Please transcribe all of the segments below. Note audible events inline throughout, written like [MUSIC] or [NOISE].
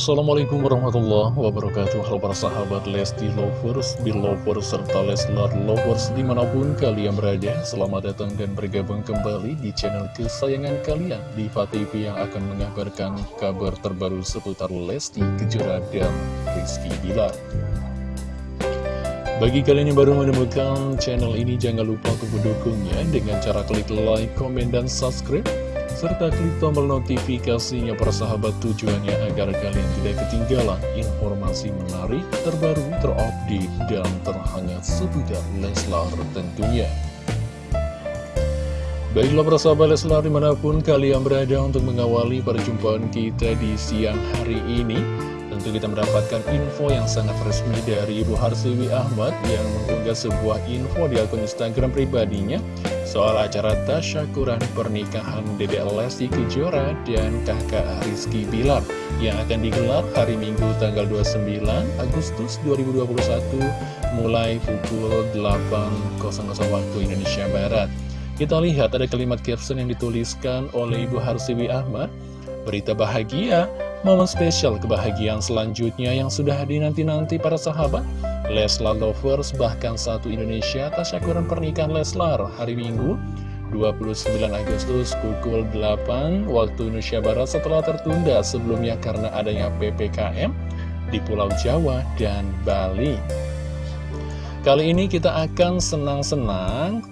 Assalamualaikum warahmatullahi wabarakatuh. Halo para sahabat Lesti Lovers, Belovers, serta Leslar Lovers di mana pun kalian berada Selamat datang dan bergabung kembali di channel kesayangan kalian Diva TV yang akan mengabarkan kabar terbaru seputar Lesti Kejora dan Rizky Bilar. Bagi kalian yang baru menemukan channel ini jangan lupa untuk mendukungnya dengan cara klik like, komen, dan subscribe serta klik tombol notifikasinya persahabat tujuannya agar kalian tidak ketinggalan informasi menarik, terbaru, terupdate, dan terhangat seputar Leslar tentunya. Baiklah persahabat Leslar di mana pun kalian berada untuk mengawali perjumpaan kita di siang hari ini Tentu kita mendapatkan info yang sangat resmi dari Ibu Harsiwi Ahmad yang mengunggah sebuah info di akun Instagram pribadinya soal acara tasyakuran pernikahan Dede Lesti Kejora dan kakak Rizky Bilar yang akan digelar hari Minggu tanggal 29 Agustus 2021 mulai pukul 8.00 waktu Indonesia Barat. Kita lihat ada kalimat caption yang dituliskan oleh Ibu Harsiwi Ahmad, berita bahagia Momen spesial kebahagiaan selanjutnya yang sudah dinanti-nanti para sahabat Leslar Lovers bahkan satu Indonesia tasyakuran pernikahan Leslar hari Minggu 29 Agustus pukul 8 waktu Indonesia Barat setelah tertunda sebelumnya karena adanya PPKM di Pulau Jawa dan Bali. Kali ini kita akan senang-senang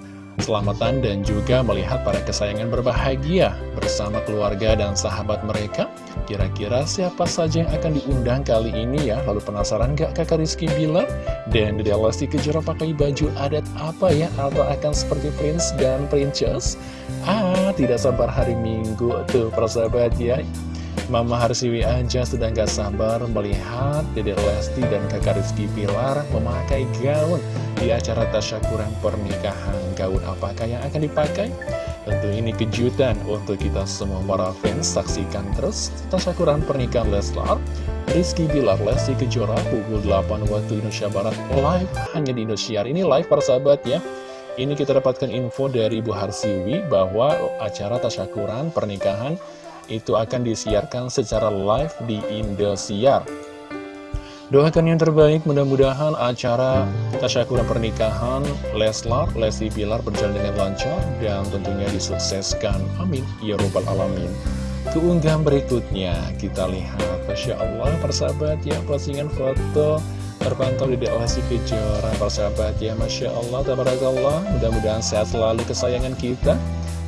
selamatan dan juga melihat para kesayangan berbahagia bersama keluarga dan sahabat mereka. Kira-kira siapa saja yang akan diundang kali ini ya? Lalu penasaran gak kakak Rizky bilang? Dan Dede Lesti Kejora pakai baju adat apa ya? Atau akan seperti Prince dan Princess? Ah, tidak sabar hari Minggu tuh persahabat ya. Mama Harsiwi aja sedang gak sabar melihat Dede Lesti dan kakak Rizky Pilar memakai gaun di acara tasyakuran pernikahan. Gaun apakah yang akan dipakai? Tentu ini kejutan untuk kita semua para fans. Saksikan terus tasyakuran pernikahan Leslar, Rizky Bilar, Lesti Kejora pukul 8 waktu Indonesia Barat live hanya di Indosiar. Ini live para sahabat ya. Ini kita dapatkan info dari Ibu Harsiwi bahwa acara tasyakuran pernikahan itu akan disiarkan secara live di Indosiar. Doakan yang terbaik, mudah-mudahan acara tasyakuran pernikahan Leslar, Lesti Pilar berjalan dengan lancar dan tentunya disukseskan. Amin. Ya Rabbal Alamin. Keunggahan berikutnya, kita lihat, Masya Allah, persahabat ya, postingan foto terpantau di Lesti Kejora, persahabat ya, Masya Allah, Tabarakallah, mudah-mudahan sehat selalu kesayangan kita.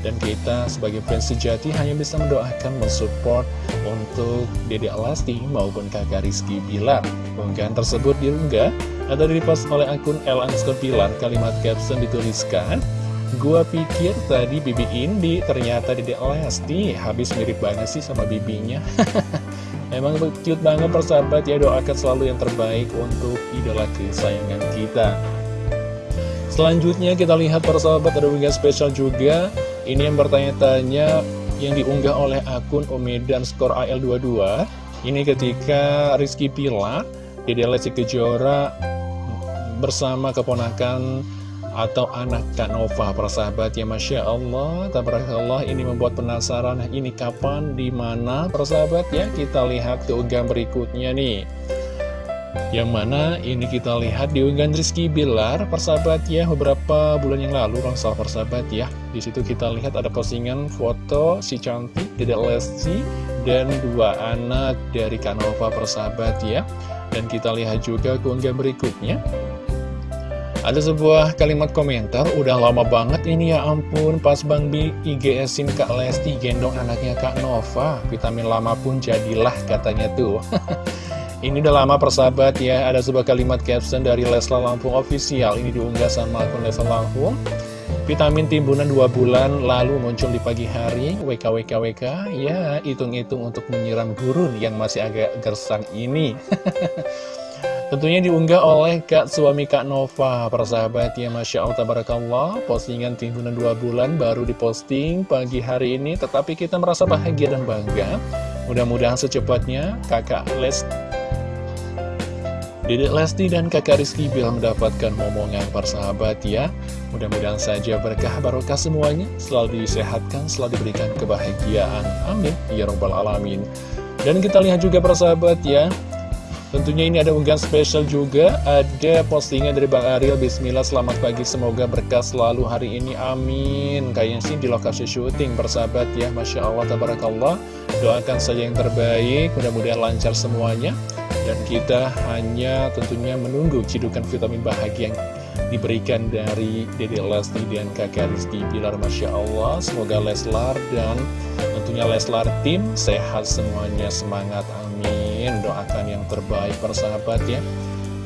Dan kita sebagai fans sejati hanya bisa mendoakan, mensupport untuk Dede Alasti maupun kakak Rizky Bilar. Unggahan tersebut diunggah atau dipost oleh akun El Pilar. Kalimat caption dituliskan, Gua pikir tadi Bibi Indi, ternyata Dede Alasti. Habis mirip banget sih sama bibinya. [LAUGHS] Emang cute banget persahabat ya, doakan selalu yang terbaik untuk idola kesayangan kita. Selanjutnya kita lihat persahabat ada spesial juga ini yang bertanya-tanya yang diunggah oleh akun Omedan Skor AL22 Ini ketika Rizky Pilar, Dede Lesti Kejora bersama keponakan atau anak Kak Nova persahabat ya Masya Allah Tabarakallah ini membuat penasaran. Ini kapan di mana persahabat ya kita lihat keunggahan berikutnya nih yang mana ini kita lihat di unggahan Rizky Bilar persahabat ya beberapa bulan yang lalu salah persahabat ya. Di situ kita lihat ada postingan foto si cantik Dede Lesti dan dua anak dari Kanova persahabat ya. Dan kita lihat juga keunggahan berikutnya. Ada sebuah kalimat komentar, udah lama banget ini ya ampun, pas Bang Bi IGSin Kak Lesti gendong anaknya Kak Nova, vitamin lama pun jadilah katanya tuh. [LAUGHS] Ini udah lama persahabat ya, ada sebuah kalimat caption dari Leslar Lampung Official. Ini diunggah sama akun Leslar Lampung. Vitamin timbunan 2 bulan lalu muncul di pagi hari, WKWKWK, ya hitung-hitung untuk menyiram gurun yang masih agak gersang ini. [LAUGHS] Tentunya diunggah oleh Kak suami Kak Nova, persahabat ya Masya Allah, Tabarakallah, postingan timbunan 2 bulan baru diposting pagi hari ini, tetapi kita merasa bahagia dan bangga. Mudah-mudahan secepatnya kakak Les Dedek Lesti dan kakak Rizky Bill mendapatkan momongan persahabat ya. Mudah-mudahan saja berkah barokah semuanya. Selalu disehatkan, selalu diberikan kebahagiaan. Amin. Ya Rabbal Alamin. Dan kita lihat juga persahabat ya. Tentunya ini ada unggahan spesial juga. Ada postingan dari Bang Ariel. Bismillah selamat pagi. Semoga berkah selalu hari ini. Amin. Kayaknya sih di lokasi syuting persahabat ya. Masya Allah tabarakallah. Doakan saja yang terbaik. Mudah-mudahan lancar semuanya Dan kita hanya tentunya menunggu cidukan vitamin bahagia yang diberikan dari Dede Lesti dan kakak Rizky Bilar Masya Allah. Semoga Leslar dan tentunya Leslar tim sehat semuanya. Semangat amin. Doakan yang terbaik persahabat ya.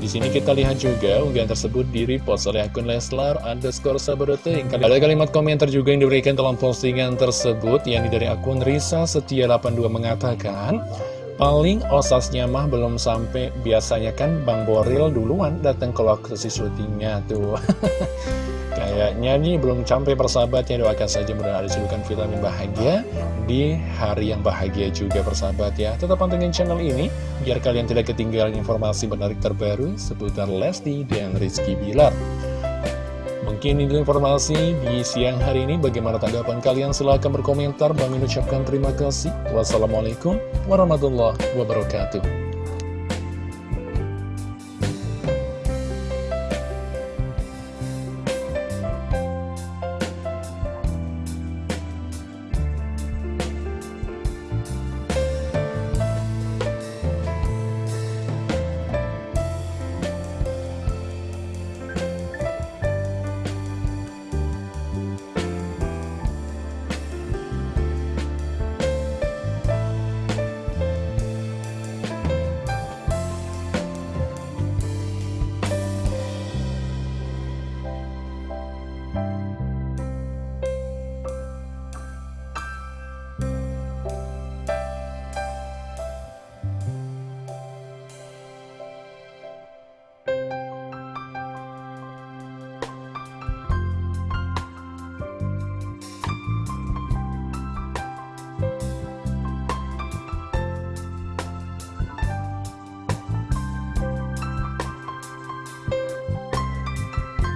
Di sini kita lihat juga unggahan tersebut di repost oleh akun Leslar underscore sabadoting. Ada kalimat komentar juga yang diberikan dalam postingan tersebut, yang dari akun Risa Setia 82 mengatakan, Paling osasnya mah belum sampai, biasanya kan Bang Boril duluan datang ke lokasi syutingnya tuh. [LAUGHS] Kayaknya nih belum sampai persahabatnya doakan saja mudah ada celukan vitamin bahagia di hari yang bahagia juga persahabat ya. Tetap pantengin channel ini biar kalian tidak ketinggalan informasi menarik terbaru seputar Lesti dan Rizky Bilar. Mungkin ini informasi di siang hari ini. Bagaimana tanggapan kalian? Silahkan berkomentar. Bang ucapkan terima kasih. Wassalamualaikum warahmatullahi wabarakatuh.